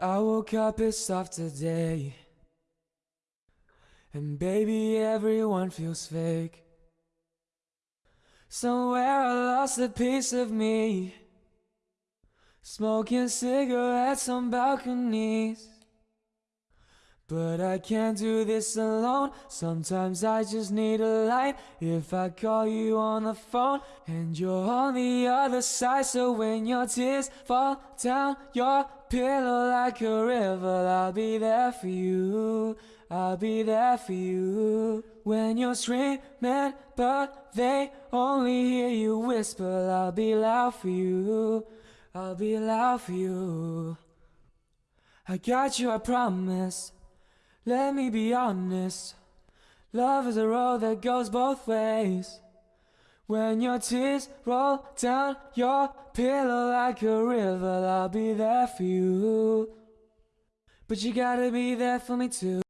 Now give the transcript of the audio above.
I woke up pissed off today. And baby, everyone feels fake. Somewhere I lost a piece of me. Smoking cigarettes on balconies. But I can't do this alone. Sometimes I just need a light. If I call you on the phone and you're on the other side, so when your tears fall down your pillow like a river, I'll be there for you. I'll be there for you. When you're screaming, but they only hear you whisper, I'll be loud for you. I'll be loud for you. I got you, I promise. Let me be honest. Love is a road that goes both ways. When your tears roll down your pillow like a river, I'll be there for you. But you gotta be there for me too.